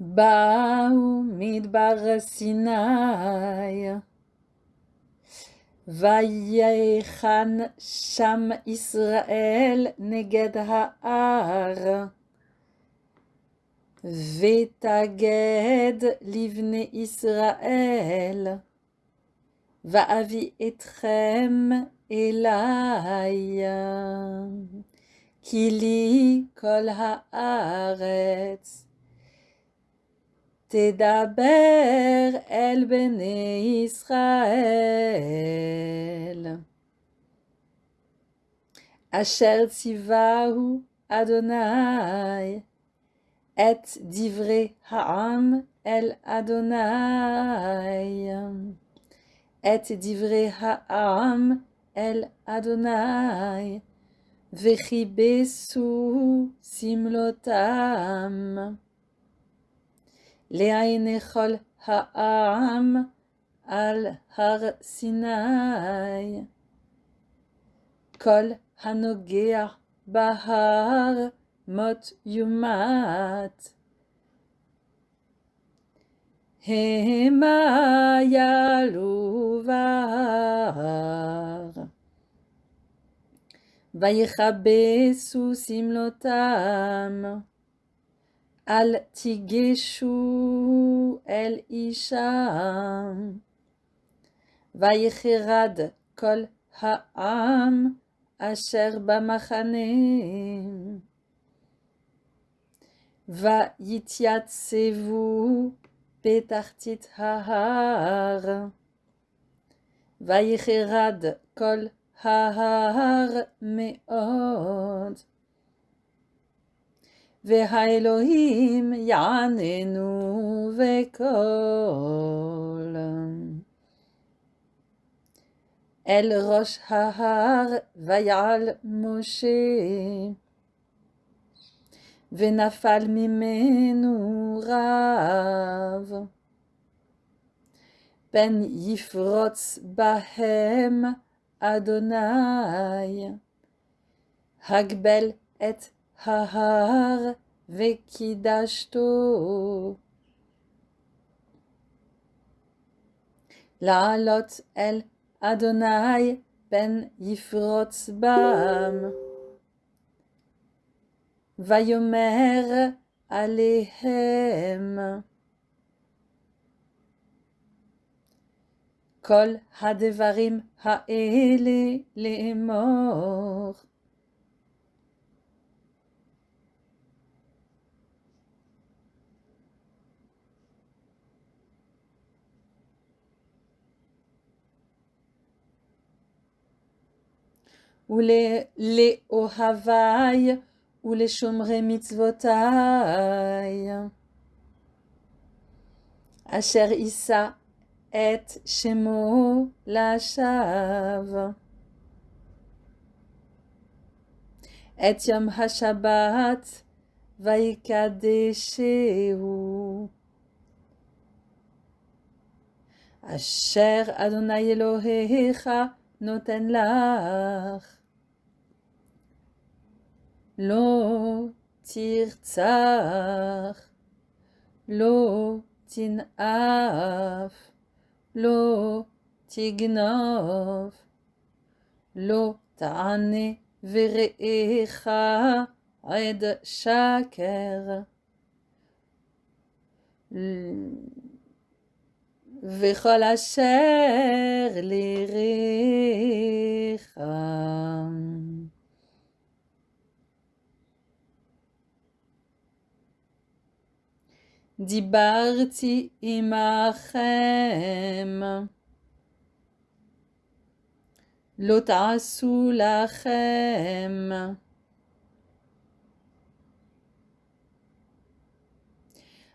באו מדבר סיני, ויחן שם ישראל נגד ההר, ותגד לבני ישראל, ואביא אתכם אליי, כי לי כל הארץ. תדבר אל בני ישראל. אשר ציווהו אדוני את דברי העם אל אדוני. את דברי העם אל אדוני, וכיבסו סמלותם. Leaenechol ha'am al har Sinai. Kol hanogea bahar mot yumat. Hema yaluvar. Vayechabesu simlotam. Al Tigeshu El Isha Vaïcherad Kol Ha'am Asher Bamachane Vaïtiatsevu Petartit Hahar. Vaïcherad Kol Hahar Meod. והאלוהים יעננו וקול. אל ראש ההר ויעל משה, ונפל ממנו רב. פן יפרוץ בהם אדוני, הגבל את ההר וקידשתו. לעלות אל אדוני פן יפרוץ בם. ויאמר עליהם כל הדברים האלה לאמור. ou les, les Ohavai, ou les Shomre Mitzvotai. Asher Issa et Shemo Lashav. Et Yom HaShabbat Vaikadeshehu. Asher Adonai Elohecha noten לא תרצח, לא תנאף, לא תגנוב, לא תענה ורעך עד שקר. וכל אשר ליריך. דיברתי עמכם, לא תעשו לכם.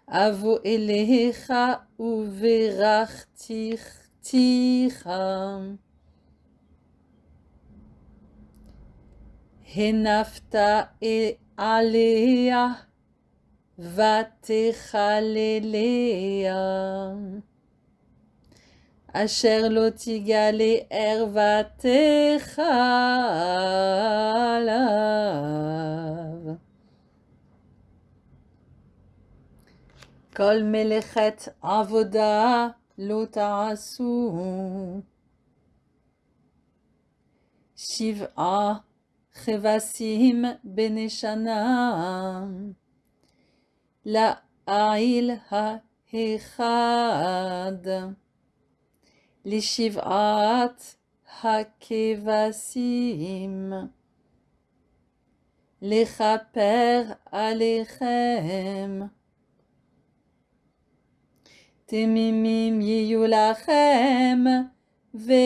אבוא אליך וברכתיך. הנפת עליה ותכלליה, אשר לא תגלה ערוותך עליו. כל מלאכת עבודה לא תעשו. שבעה כבשים בני שנה, לעיל האחד, לשבעת הכבשים, לכפר עליכם. תמימים יהיו לכם ונזקיהם.